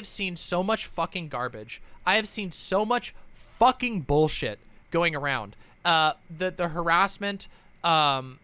have seen so much fucking garbage. I have seen so much fucking bullshit going around. Uh, the the harassment, um,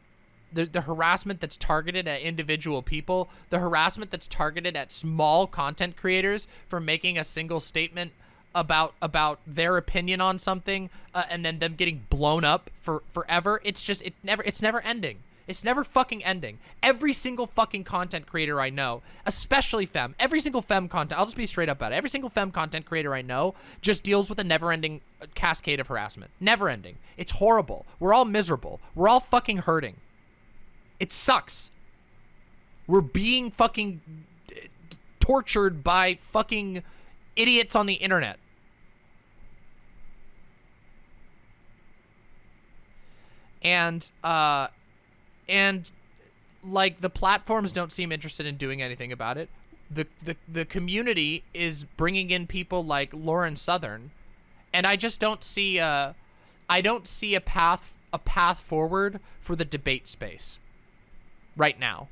the the harassment that's targeted at individual people, the harassment that's targeted at small content creators for making a single statement about about their opinion on something, uh, and then them getting blown up for forever. It's just it never it's never ending. It's never fucking ending. Every single fucking content creator I know, especially fem, every single fem content, I'll just be straight up about it. Every single fem content creator I know just deals with a never-ending uh, cascade of harassment. Never ending. It's horrible. We're all miserable. We're all fucking hurting. It sucks. We're being fucking tortured by fucking idiots on the internet. And uh and like the platforms don't seem interested in doing anything about it. The the the community is bringing in people like Lauren Southern, and I just don't see a, I don't see a path a path forward for the debate space. Right now,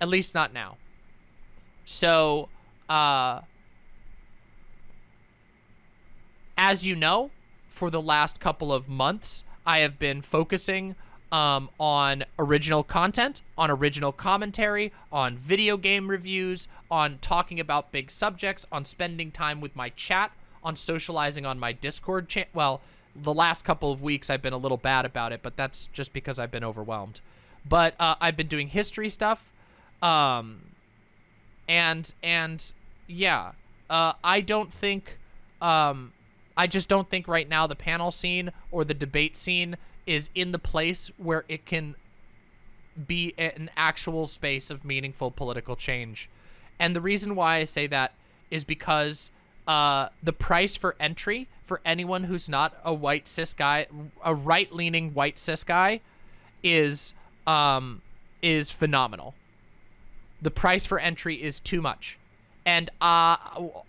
at least not now. So, uh, as you know, for the last couple of months, I have been focusing um, on original content, on original commentary, on video game reviews, on talking about big subjects, on spending time with my chat, on socializing on my Discord chat. Well, the last couple of weeks I've been a little bad about it, but that's just because I've been overwhelmed. But uh, I've been doing history stuff, um, and and yeah, uh, I don't think, um, I just don't think right now the panel scene or the debate scene is in the place where it can be an actual space of meaningful political change. And the reason why I say that is because uh, the price for entry for anyone who's not a white cis guy, a right-leaning white cis guy, is um, is phenomenal. The price for entry is too much. And uh,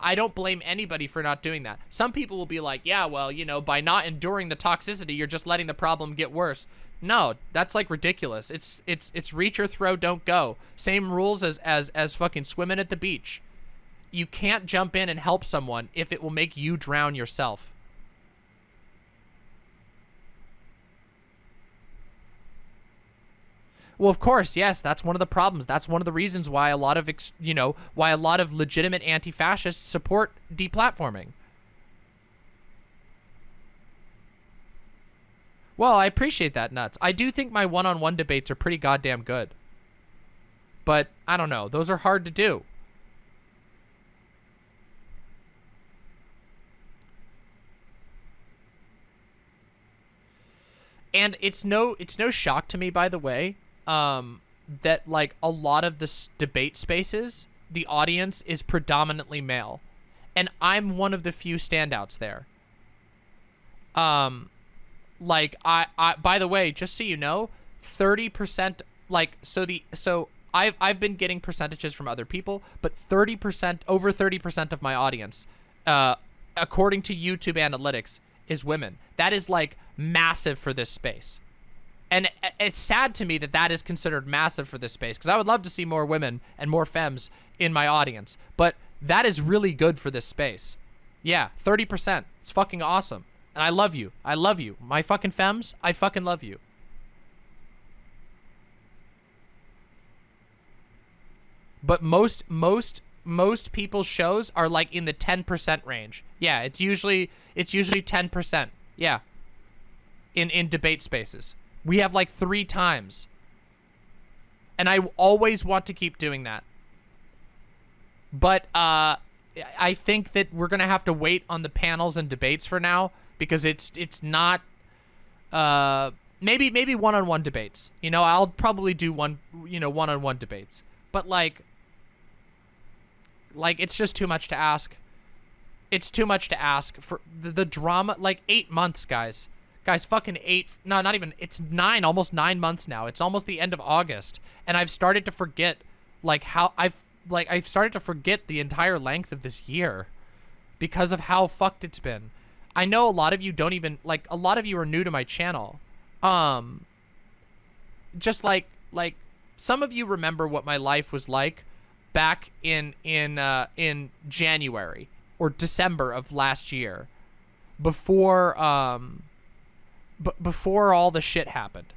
I don't blame anybody for not doing that. Some people will be like, yeah, well, you know, by not enduring the toxicity, you're just letting the problem get worse. No, that's like ridiculous. It's it's it's reach or throw, don't go. Same rules as as as fucking swimming at the beach. You can't jump in and help someone if it will make you drown yourself. Well, of course, yes, that's one of the problems. That's one of the reasons why a lot of, you know, why a lot of legitimate anti-fascists support deplatforming. Well, I appreciate that, Nuts. I do think my one-on-one -on -one debates are pretty goddamn good. But, I don't know. Those are hard to do. And it's no it's no shock to me, by the way, um, that like a lot of the debate spaces, the audience is predominantly male, and I'm one of the few standouts there. Um, like I, I by the way, just so you know, thirty percent like so the so I've I've been getting percentages from other people, but thirty percent over thirty percent of my audience, uh, according to YouTube analytics, is women. That is like massive for this space. And it's sad to me that that is considered massive for this space because I would love to see more women and more femmes in my audience. But that is really good for this space. Yeah, 30%. It's fucking awesome. And I love you. I love you. My fucking femmes, I fucking love you. But most, most, most people's shows are like in the 10% range. Yeah, it's usually, it's usually 10%. Yeah. In, in debate spaces. We have like three times. And I always want to keep doing that. But uh, I think that we're going to have to wait on the panels and debates for now because it's it's not uh, maybe maybe one-on-one -on -one debates. You know, I'll probably do one, you know, one-on-one -on -one debates. But like like it's just too much to ask. It's too much to ask for the, the drama like 8 months, guys. Guys, fucking eight, no, not even, it's nine, almost nine months now. It's almost the end of August. And I've started to forget, like, how, I've, like, I've started to forget the entire length of this year because of how fucked it's been. I know a lot of you don't even, like, a lot of you are new to my channel. Um, just like, like, some of you remember what my life was like back in in uh, in January or December of last year, before um, b- before all the shit happened.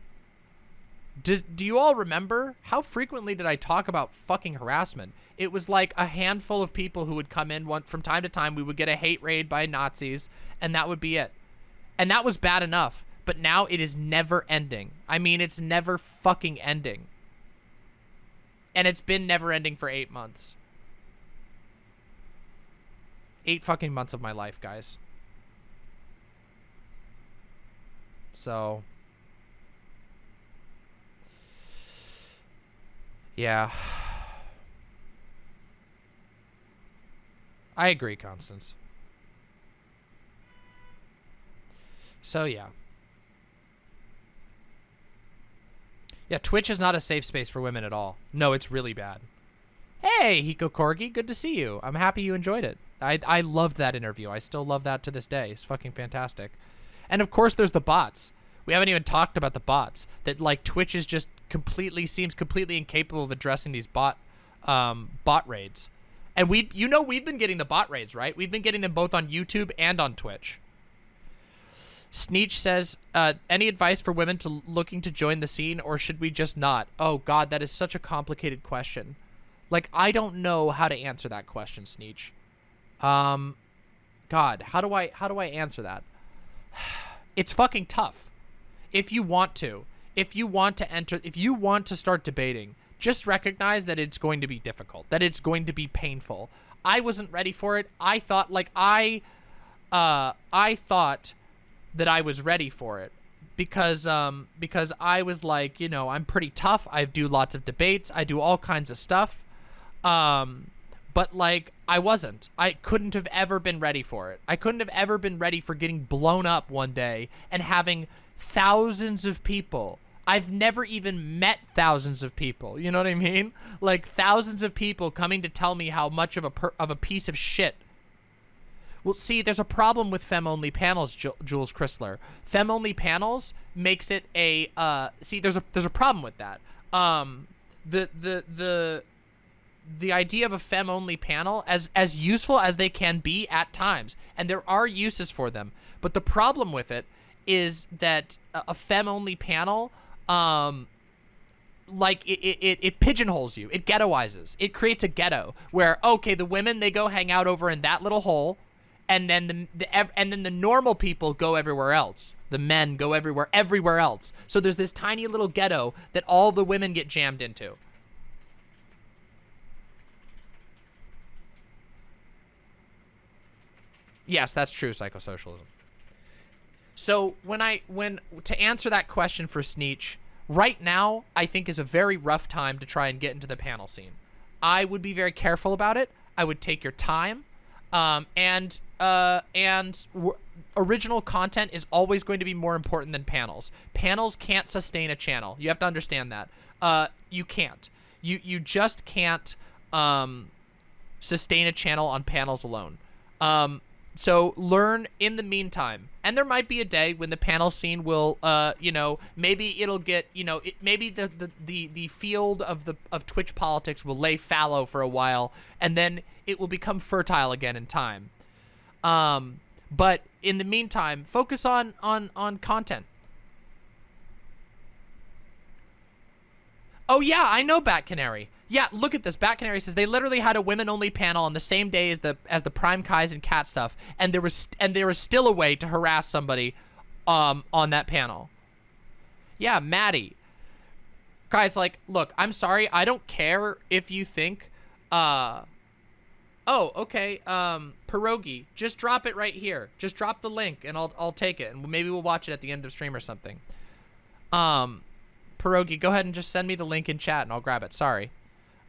Do, do you all remember how frequently did I talk about fucking harassment? It was like a handful of people who would come in one from time to time. We would get a hate raid by Nazis, and that would be it. And that was bad enough. But now it is never ending. I mean, it's never fucking ending. And it's been never ending for eight months. Eight fucking months of my life, guys. So. Yeah. I agree, Constance. So, yeah. Yeah, Twitch is not a safe space for women at all. No, it's really bad. Hey, Hiko Corgi, good to see you. I'm happy you enjoyed it. I, I loved that interview. I still love that to this day. It's fucking fantastic. And of course, there's the bots. We haven't even talked about the bots. That like Twitch is just completely seems completely incapable of addressing these bot um, bot raids. And we, you know, we've been getting the bot raids, right? We've been getting them both on YouTube and on Twitch. Sneech says, uh, any advice for women to looking to join the scene, or should we just not? Oh God, that is such a complicated question. Like, I don't know how to answer that question, Sneech. Um, God, how do I how do I answer that? It's fucking tough. If you want to, if you want to enter, if you want to start debating, just recognize that it's going to be difficult, that it's going to be painful. I wasn't ready for it. I thought like I, uh, I thought that I was ready for it because um because I was like, you know, I'm pretty tough. I do lots of debates. I do all kinds of stuff. Um but like I wasn't. I couldn't have ever been ready for it. I couldn't have ever been ready for getting blown up one day and having thousands of people. I've never even met thousands of people. You know what I mean? Like thousands of people coming to tell me how much of a of a piece of shit well, see, there's a problem with fem-only panels, Jules Chrysler. Fem-only panels makes it a uh, see. There's a there's a problem with that. Um, the the the the idea of a fem-only panel, as as useful as they can be at times, and there are uses for them, but the problem with it is that a, a fem-only panel, um, like it, it, it pigeonholes you. It ghettoizes. It creates a ghetto where okay, the women they go hang out over in that little hole and then the, the and then the normal people go everywhere else. The men go everywhere, everywhere else. So there's this tiny little ghetto that all the women get jammed into. Yes, that's true, psychosocialism. So when I when to answer that question for Sneech, right now I think is a very rough time to try and get into the panel scene. I would be very careful about it. I would take your time. Um, and uh, and original content is always going to be more important than panels. Panels can't sustain a channel. You have to understand that. Uh, you can't. You you just can't um, sustain a channel on panels alone. Um, so learn in the meantime. And there might be a day when the panel scene will, uh, you know, maybe it'll get, you know, it, maybe the, the, the, the field of the of Twitch politics will lay fallow for a while, and then it will become fertile again in time. Um, but in the meantime, focus on on on content. Oh yeah, I know Bat Canary. Yeah, look at this. Bat Canary says they literally had a women-only panel on the same day as the as the Prime Kais and Cat stuff, and there was and there was still a way to harass somebody um on that panel. Yeah, Maddie. Guys, like, look, I'm sorry. I don't care if you think uh Oh, okay. Um, pierogi. Just drop it right here. Just drop the link, and I'll I'll take it, and maybe we'll watch it at the end of stream or something. Um, pierogi, go ahead and just send me the link in chat, and I'll grab it. Sorry.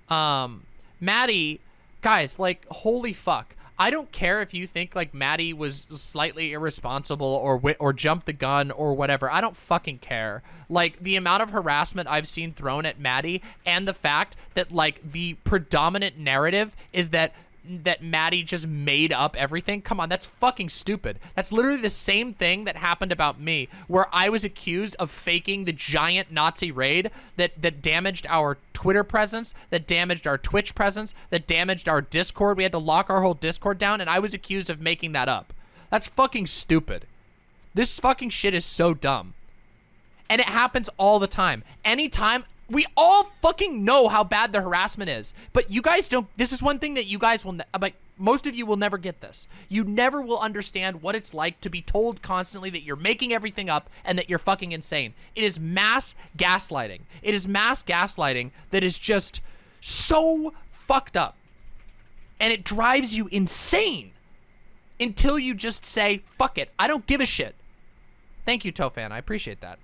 Um, Maddie, guys, like, holy fuck. I don't care if you think like Maddie was slightly irresponsible or or jumped the gun or whatever. I don't fucking care. Like the amount of harassment I've seen thrown at Maddie and the fact that like the predominant narrative is that that Maddie just made up everything? Come on, that's fucking stupid. That's literally the same thing that happened about me, where I was accused of faking the giant Nazi raid that that damaged our Twitter presence, that damaged our Twitch presence, that damaged our Discord. We had to lock our whole Discord down, and I was accused of making that up. That's fucking stupid. This fucking shit is so dumb. And it happens all the time. Anytime we all fucking know how bad the harassment is, but you guys don't. This is one thing that you guys will, uh, like, most of you will never get this. You never will understand what it's like to be told constantly that you're making everything up and that you're fucking insane. It is mass gaslighting. It is mass gaslighting that is just so fucked up. And it drives you insane until you just say, fuck it, I don't give a shit. Thank you, Tofan. I appreciate that.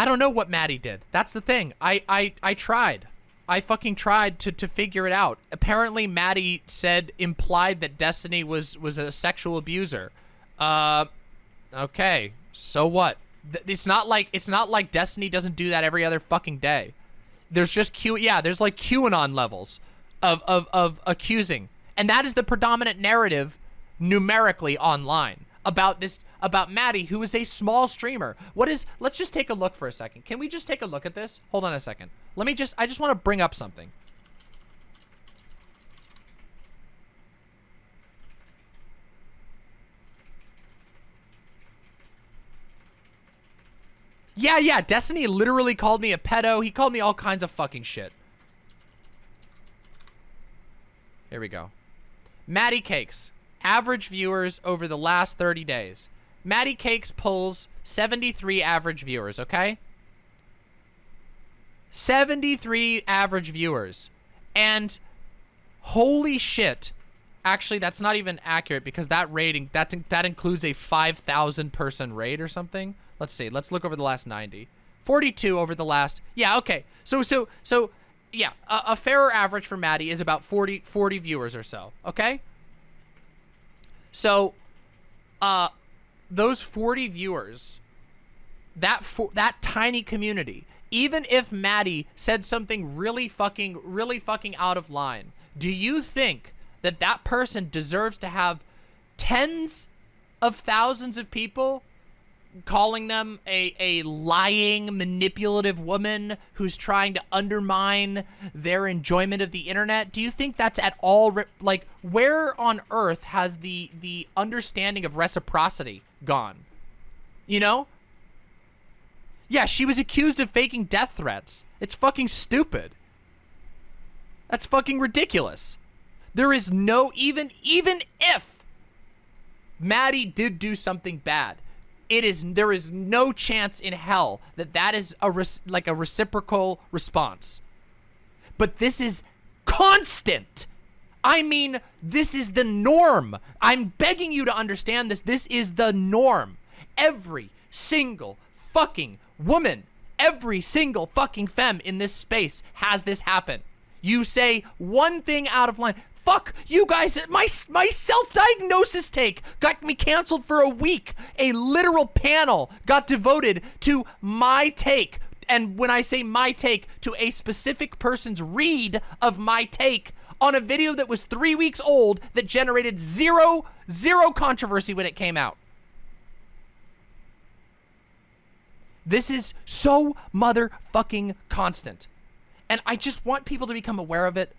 I don't know what Maddie did. That's the thing. I, I, I tried. I fucking tried to, to figure it out. Apparently, Maddie said, implied that Destiny was, was a sexual abuser. Uh, okay. So what? It's not like, it's not like Destiny doesn't do that every other fucking day. There's just Q, yeah, there's like QAnon levels of, of, of accusing. And that is the predominant narrative numerically online about this about Maddie, who is a small streamer. What is, let's just take a look for a second. Can we just take a look at this? Hold on a second. Let me just, I just want to bring up something. Yeah, yeah, Destiny literally called me a pedo. He called me all kinds of fucking shit. Here we go. Maddie Cakes. Average viewers over the last 30 days. Maddie Cakes pulls 73 average viewers, okay? 73 average viewers. And holy shit. Actually, that's not even accurate because that rating, that, that includes a 5,000 person raid or something. Let's see. Let's look over the last 90. 42 over the last. Yeah, okay. So, so, so, yeah, a, a fairer average for Maddie is about 40, 40 viewers or so, okay? So, uh, those 40 viewers, that for, that tiny community, even if Maddie said something really fucking, really fucking out of line, do you think that that person deserves to have tens of thousands of people calling them a, a lying, manipulative woman who's trying to undermine their enjoyment of the internet? Do you think that's at all, like, where on earth has the, the understanding of reciprocity gone? You know? Yeah, she was accused of faking death threats. It's fucking stupid. That's fucking ridiculous. There is no, even, even if Maddie did do something bad, it is there is no chance in hell that that is a like a reciprocal response. But this is constant. I mean, this is the norm. I'm begging you to understand this. This is the norm. Every single fucking woman, every single fucking femme in this space has this happen. You say one thing out of line. Fuck you guys. My, my self-diagnosis take got me canceled for a week. A literal panel got devoted to my take. And when I say my take, to a specific person's read of my take on a video that was three weeks old that generated zero, zero controversy when it came out. This is so motherfucking constant. And I just want people to become aware of it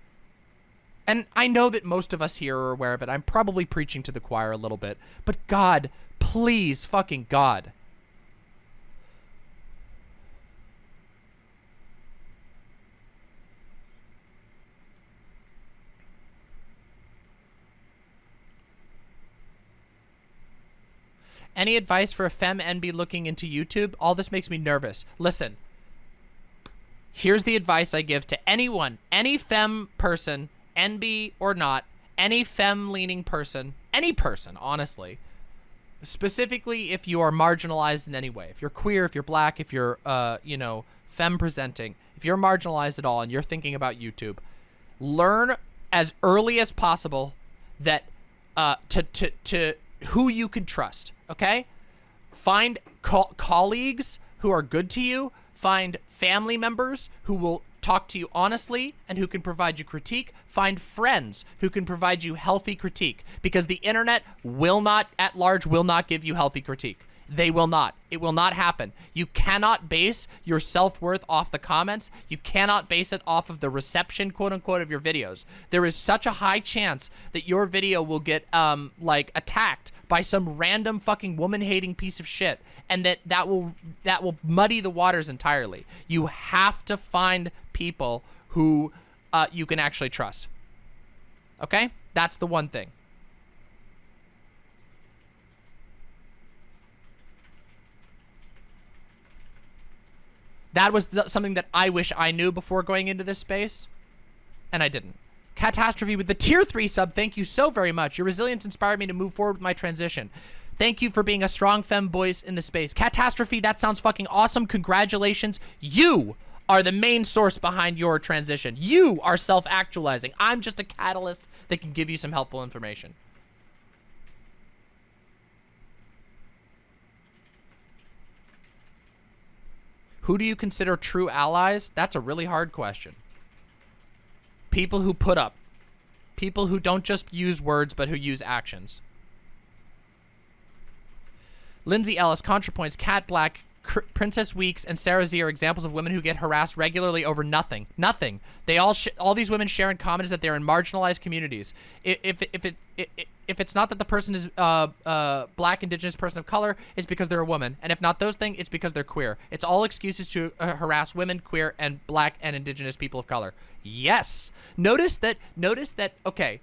and I know that most of us here are aware of it. I'm probably preaching to the choir a little bit. But God, please, fucking God. Any advice for a fem NB looking into YouTube? All this makes me nervous. Listen, here's the advice I give to anyone, any fem person NB or not, any femme-leaning person, any person, honestly, specifically if you are marginalized in any way, if you're queer, if you're black, if you're, uh, you know, femme-presenting, if you're marginalized at all and you're thinking about YouTube, learn as early as possible that uh, to, to, to who you can trust, okay? Find co colleagues who are good to you. Find family members who will talk to you honestly and who can provide you critique. Find friends who can provide you healthy critique because the internet will not, at large, will not give you healthy critique. They will not. It will not happen. You cannot base your self-worth off the comments. You cannot base it off of the reception, quote unquote, of your videos. There is such a high chance that your video will get, um, like, attacked by some random fucking woman-hating piece of shit, and that that will that will muddy the waters entirely. You have to find people who uh, you can actually trust. Okay? That's the one thing. That was something that I wish I knew before going into this space, and I didn't. Catastrophe with the tier 3 sub, thank you so very much. Your resilience inspired me to move forward with my transition. Thank you for being a strong femme voice in the space. Catastrophe, that sounds fucking awesome. Congratulations. You are the main source behind your transition. You are self-actualizing. I'm just a catalyst that can give you some helpful information. Who do you consider true allies? That's a really hard question. People who put up. People who don't just use words, but who use actions. Lindsay Ellis, ContraPoints, Kat Blaque, Princess Weeks and Sarah Z are examples of women who get harassed regularly over nothing. Nothing. They all all these women share in common is that they're in marginalized communities. If if if it, it if it's not that the person is uh uh black, indigenous, person of color, it's because they're a woman. And if not those things, it's because they're queer. It's all excuses to uh, harass women, queer, and black and indigenous people of color. Yes. Notice that. Notice that. Okay.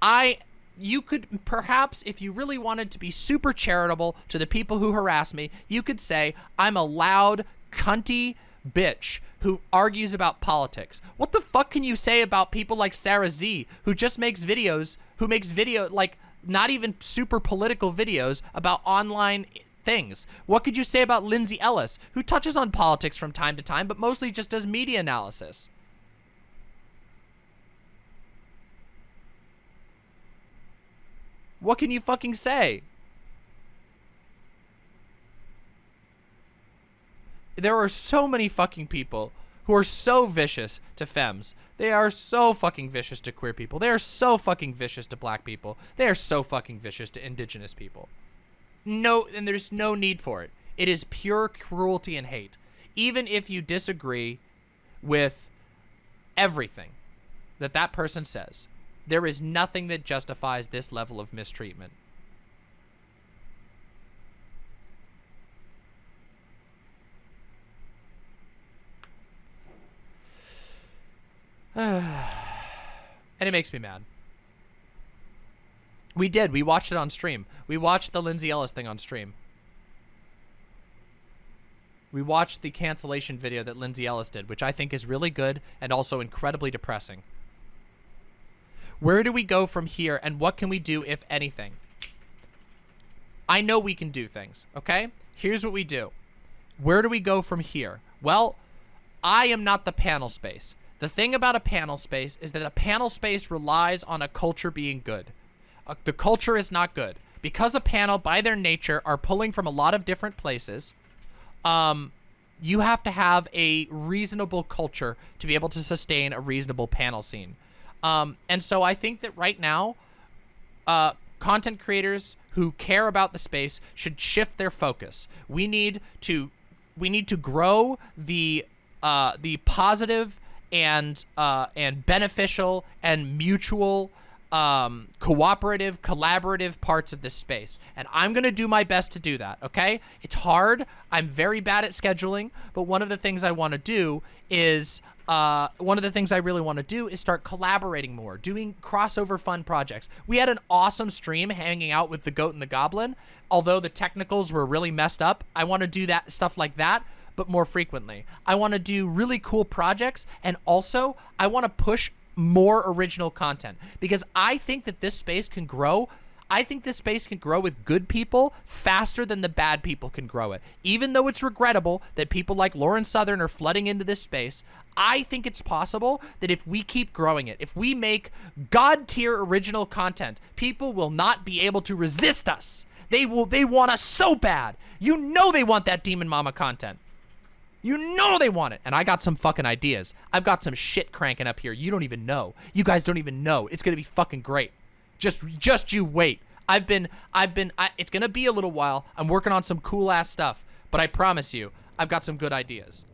I you could perhaps, if you really wanted to be super charitable to the people who harass me, you could say, I'm a loud, cunty bitch who argues about politics. What the fuck can you say about people like Sarah Z, who just makes videos, who makes video, like, not even super political videos about online things. What could you say about Lindsay Ellis, who touches on politics from time to time, but mostly just does media analysis? What can you fucking say? There are so many fucking people who are so vicious to femmes. They are so fucking vicious to queer people. They are so fucking vicious to black people. They are so fucking vicious to indigenous people. No, and there's no need for it. It is pure cruelty and hate. Even if you disagree with everything that that person says, there is nothing that justifies this level of mistreatment. It makes me mad. We did. We watched it on stream. We watched the Lindsay Ellis thing on stream. We watched the cancellation video that Lindsay Ellis did, which I think is really good and also incredibly depressing. Where do we go from here and what can we do, if anything? I know we can do things, okay? Here's what we do. Where do we go from here? Well, I am not the panel space. The thing about a panel space is that a panel space relies on a culture being good. Uh, the culture is not good. Because a panel, by their nature, are pulling from a lot of different places, um, you have to have a reasonable culture to be able to sustain a reasonable panel scene. Um, and so I think that right now, uh, content creators who care about the space should shift their focus. We need to we need to grow the uh, the positive and uh, and beneficial and mutual um, cooperative, collaborative parts of this space. And I'm going to do my best to do that, okay? It's hard. I'm very bad at scheduling, but one of the things I want to do is uh, one of the things I really want to do is start collaborating more, doing crossover fun projects. We had an awesome stream hanging out with the Goat and the Goblin. Although the technicals were really messed up, I want to do that stuff like that, but more frequently. I want to do really cool projects, and also I want to push more original content because I think that this space can grow I think this space can grow with good people faster than the bad people can grow it. Even though it's regrettable that people like Lauren Southern are flooding into this space, I think it's possible that if we keep growing it, if we make god tier original content, people will not be able to resist us. They will they want us so bad. You know they want that Demon Mama content. You know they want it. And I got some fucking ideas. I've got some shit cranking up here. You don't even know. You guys don't even know. It's going to be fucking great. Just just you wait. I've been I've been I, it's going to be a little while. I'm working on some cool ass stuff, but I promise you, I've got some good ideas.